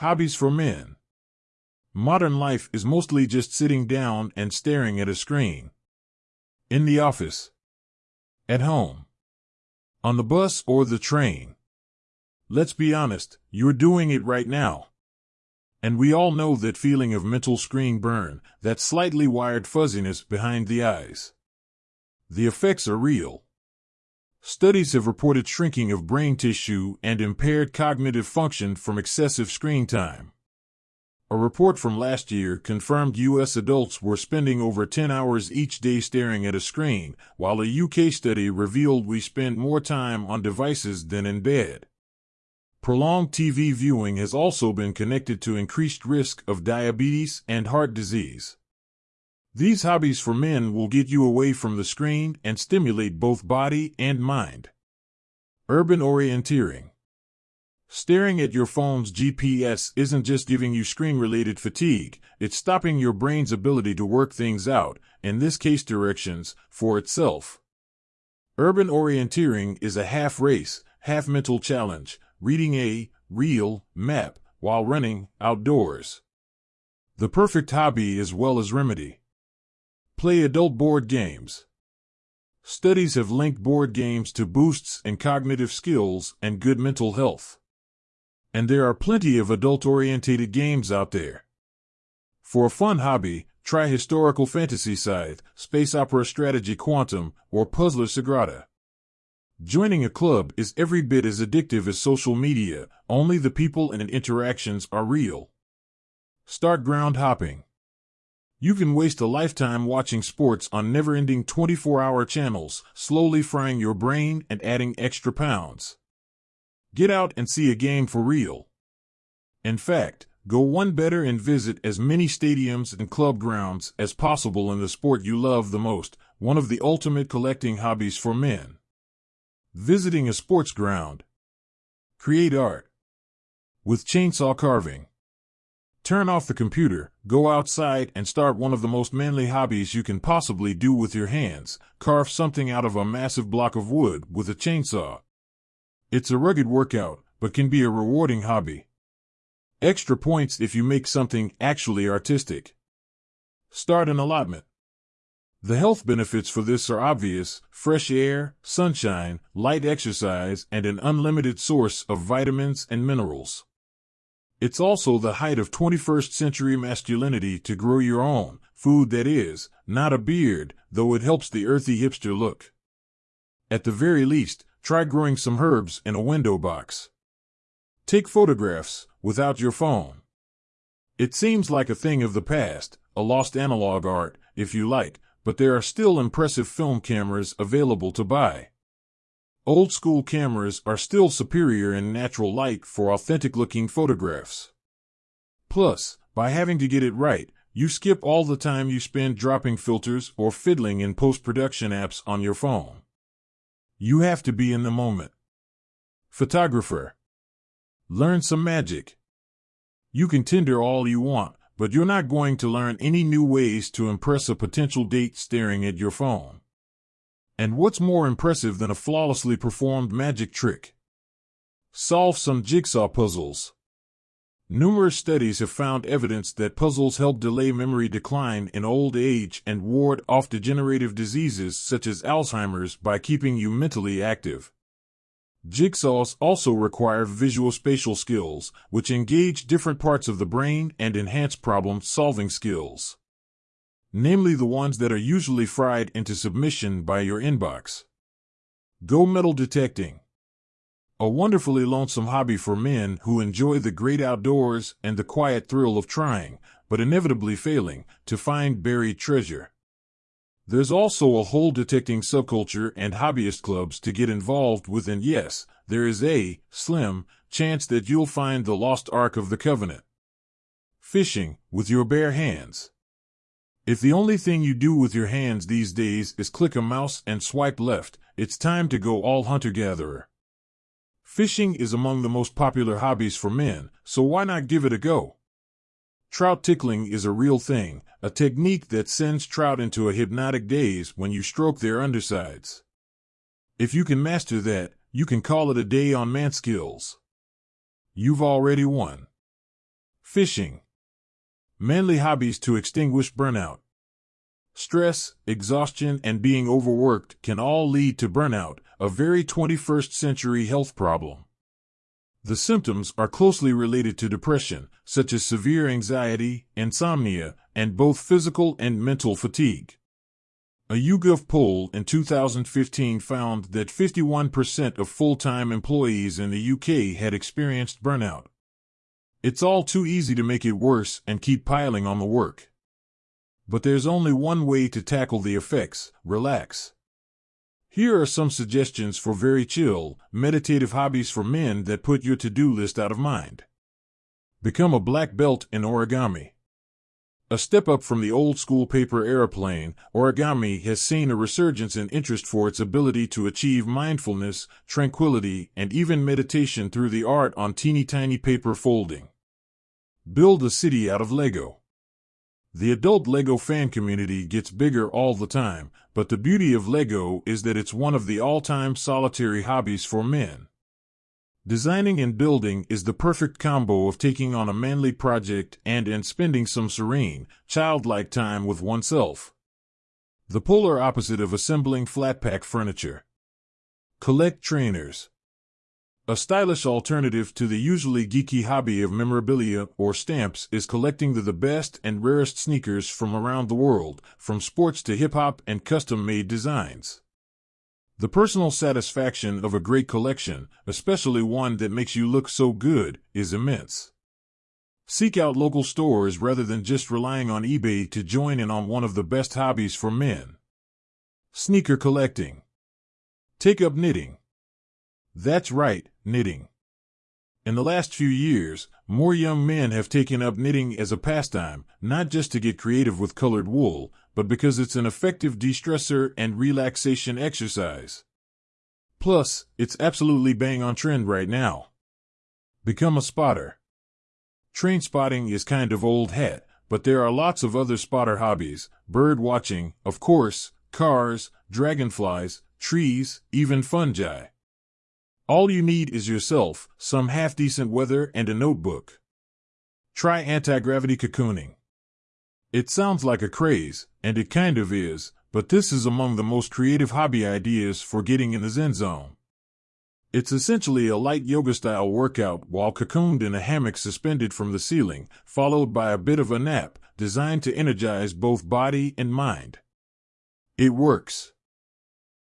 Hobbies for men. Modern life is mostly just sitting down and staring at a screen. In the office. At home. On the bus or the train. Let's be honest, you're doing it right now. And we all know that feeling of mental screen burn, that slightly wired fuzziness behind the eyes. The effects are real. Studies have reported shrinking of brain tissue and impaired cognitive function from excessive screen time. A report from last year confirmed U.S. adults were spending over 10 hours each day staring at a screen, while a UK study revealed we spend more time on devices than in bed. Prolonged TV viewing has also been connected to increased risk of diabetes and heart disease. These hobbies for men will get you away from the screen and stimulate both body and mind. Urban orienteering. Staring at your phone's GPS isn't just giving you screen related fatigue, it's stopping your brain's ability to work things out, in this case directions, for itself. Urban orienteering is a half race, half mental challenge, reading a real map while running outdoors. The perfect hobby as well as remedy. Play adult board games. Studies have linked board games to boosts in cognitive skills and good mental health. And there are plenty of adult oriented games out there. For a fun hobby, try Historical Fantasy Scythe, Space Opera Strategy Quantum, or Puzzler Sagrada. Joining a club is every bit as addictive as social media, only the people and interactions are real. Start ground hopping. You can waste a lifetime watching sports on never ending 24 hour channels, slowly frying your brain and adding extra pounds. Get out and see a game for real. In fact, go one better and visit as many stadiums and club grounds as possible in the sport you love the most, one of the ultimate collecting hobbies for men. Visiting a sports ground. Create art. With chainsaw carving. Turn off the computer, go outside and start one of the most manly hobbies you can possibly do with your hands. Carve something out of a massive block of wood with a chainsaw. It's a rugged workout, but can be a rewarding hobby. Extra points if you make something actually artistic. Start an allotment. The health benefits for this are obvious fresh air, sunshine, light exercise, and an unlimited source of vitamins and minerals. It's also the height of 21st century masculinity to grow your own, food that is, not a beard, though it helps the earthy hipster look. At the very least, Try growing some herbs in a window box. Take photographs without your phone. It seems like a thing of the past, a lost analog art, if you like, but there are still impressive film cameras available to buy. Old school cameras are still superior in natural light for authentic looking photographs. Plus, by having to get it right, you skip all the time you spend dropping filters or fiddling in post production apps on your phone. You have to be in the moment. Photographer. Learn some magic. You can Tinder all you want, but you're not going to learn any new ways to impress a potential date staring at your phone. And what's more impressive than a flawlessly performed magic trick? Solve some jigsaw puzzles. Numerous studies have found evidence that puzzles help delay memory decline in old age and ward off degenerative diseases such as Alzheimer's by keeping you mentally active. Jigsaws also require visual spatial skills, which engage different parts of the brain and enhance problem solving skills. Namely, the ones that are usually fried into submission by your inbox. Go metal detecting. A wonderfully lonesome hobby for men who enjoy the great outdoors and the quiet thrill of trying, but inevitably failing, to find buried treasure. There's also a whole detecting subculture and hobbyist clubs to get involved with, and yes, there is a slim chance that you'll find the lost Ark of the Covenant. Fishing with your bare hands. If the only thing you do with your hands these days is click a mouse and swipe left, it's time to go all hunter gatherer. Fishing is among the most popular hobbies for men, so why not give it a go? Trout tickling is a real thing, a technique that sends trout into a hypnotic daze when you stroke their undersides. If you can master that, you can call it a day on man skills. You've already won. Fishing. Manly hobbies to extinguish burnout. Stress, exhaustion, and being overworked can all lead to burnout, a very 21st century health problem. The symptoms are closely related to depression, such as severe anxiety, insomnia, and both physical and mental fatigue. A YouGov poll in 2015 found that 51% of full-time employees in the UK had experienced burnout. It's all too easy to make it worse and keep piling on the work. But there's only one way to tackle the effects relax. Here are some suggestions for very chill, meditative hobbies for men that put your to do list out of mind. Become a black belt in origami. A step up from the old school paper airplane, origami has seen a resurgence in interest for its ability to achieve mindfulness, tranquility, and even meditation through the art on teeny tiny paper folding. Build a city out of Lego. The adult LEGO fan community gets bigger all the time, but the beauty of LEGO is that it's one of the all-time solitary hobbies for men. Designing and building is the perfect combo of taking on a manly project and and spending some serene, childlike time with oneself. The polar opposite of assembling flat-pack furniture. Collect trainers. A stylish alternative to the usually geeky hobby of memorabilia or stamps is collecting the, the best and rarest sneakers from around the world, from sports to hip hop and custom made designs. The personal satisfaction of a great collection, especially one that makes you look so good, is immense. Seek out local stores rather than just relying on eBay to join in on one of the best hobbies for men. Sneaker collecting. Take up knitting. That's right, knitting. In the last few years, more young men have taken up knitting as a pastime, not just to get creative with colored wool, but because it's an effective de-stressor and relaxation exercise. Plus, it's absolutely bang on trend right now. Become a spotter. Train spotting is kind of old hat, but there are lots of other spotter hobbies, bird watching, of course, cars, dragonflies, trees, even fungi. All you need is yourself, some half decent weather, and a notebook. Try anti gravity cocooning. It sounds like a craze, and it kind of is, but this is among the most creative hobby ideas for getting in the Zen zone. It's essentially a light yoga style workout while cocooned in a hammock suspended from the ceiling, followed by a bit of a nap, designed to energize both body and mind. It works.